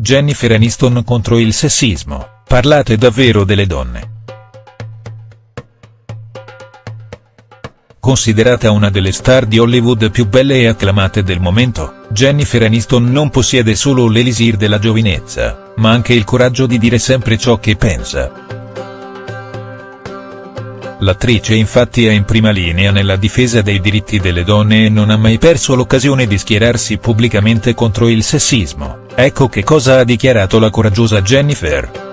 Jennifer Aniston contro il sessismo, parlate davvero delle donne. Considerata una delle star di Hollywood più belle e acclamate del momento, Jennifer Aniston non possiede solo l'elisir della giovinezza, ma anche il coraggio di dire sempre ciò che pensa. L'attrice infatti è in prima linea nella difesa dei diritti delle donne e non ha mai perso l'occasione di schierarsi pubblicamente contro il sessismo, ecco che cosa ha dichiarato la coraggiosa Jennifer.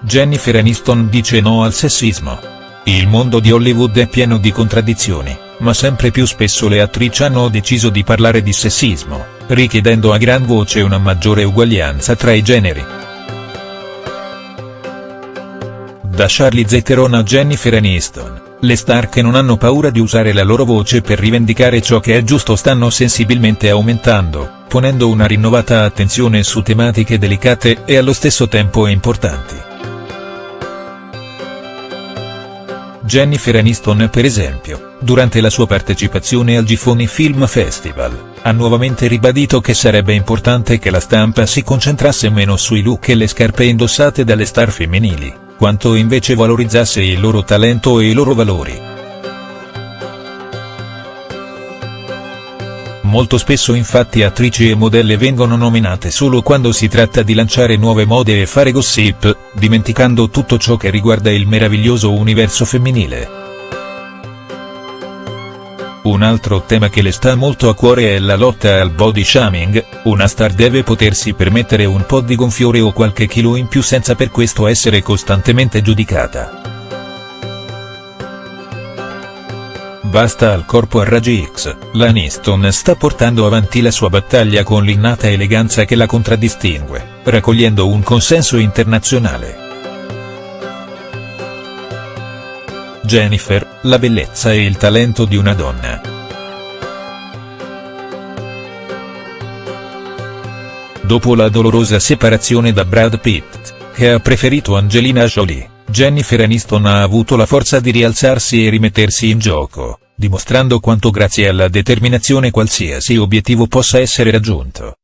Jennifer Aniston dice no al sessismo. Il mondo di Hollywood è pieno di contraddizioni, ma sempre più spesso le attrici hanno deciso di parlare di sessismo, richiedendo a gran voce una maggiore uguaglianza tra i generi. Da Charlize Theron a Jennifer Aniston, le star che non hanno paura di usare la loro voce per rivendicare ciò che è giusto stanno sensibilmente aumentando, ponendo una rinnovata attenzione su tematiche delicate e allo stesso tempo importanti. Jennifer Aniston per esempio, durante la sua partecipazione al Gifoni Film Festival, ha nuovamente ribadito che sarebbe importante che la stampa si concentrasse meno sui look e le scarpe indossate dalle star femminili, quanto invece valorizzasse il loro talento e i loro valori. Molto spesso infatti attrici e modelle vengono nominate solo quando si tratta di lanciare nuove mode e fare gossip, dimenticando tutto ciò che riguarda il meraviglioso universo femminile. Un altro tema che le sta molto a cuore è la lotta al body shaming, una star deve potersi permettere un po' di gonfiore o qualche chilo in più senza per questo essere costantemente giudicata. basta al corpo a raggi X, l'Aniston sta portando avanti la sua battaglia con l'innata eleganza che la contraddistingue, raccogliendo un consenso internazionale. Jennifer, la bellezza e il talento di una donna. Dopo la dolorosa separazione da Brad Pitt, che ha preferito Angelina Jolie, Jennifer Aniston ha avuto la forza di rialzarsi e rimettersi in gioco dimostrando quanto grazie alla determinazione qualsiasi obiettivo possa essere raggiunto.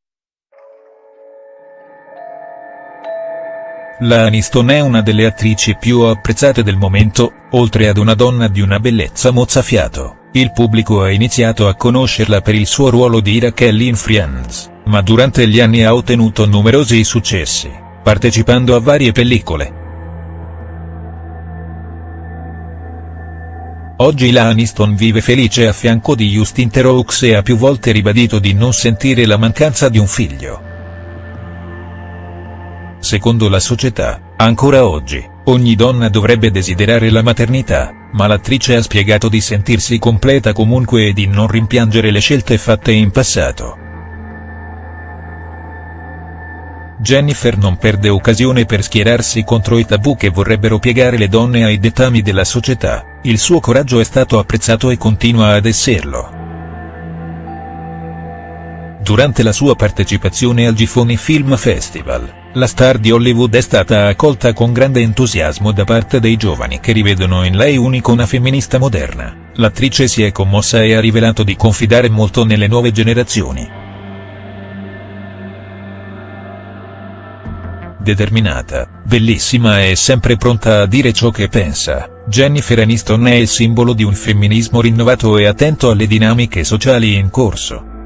La Aniston è una delle attrici più apprezzate del momento, oltre ad una donna di una bellezza mozzafiato, il pubblico ha iniziato a conoscerla per il suo ruolo di Kelly in Friends, ma durante gli anni ha ottenuto numerosi successi, partecipando a varie pellicole, Oggi la Aniston vive felice a fianco di Justin Theroux e ha più volte ribadito di non sentire la mancanza di un figlio. Secondo la società, ancora oggi, ogni donna dovrebbe desiderare la maternità, ma l'attrice ha spiegato di sentirsi completa comunque e di non rimpiangere le scelte fatte in passato. Jennifer non perde occasione per schierarsi contro i tabù che vorrebbero piegare le donne ai dettami della società, il suo coraggio è stato apprezzato e continua ad esserlo. Durante la sua partecipazione al Gifoni Film Festival, la star di Hollywood è stata accolta con grande entusiasmo da parte dei giovani che rivedono in lei un'icona femminista moderna, l'attrice si è commossa e ha rivelato di confidare molto nelle nuove generazioni. determinata, bellissima e sempre pronta a dire ciò che pensa, Jennifer Aniston è il simbolo di un femminismo rinnovato e attento alle dinamiche sociali in corso.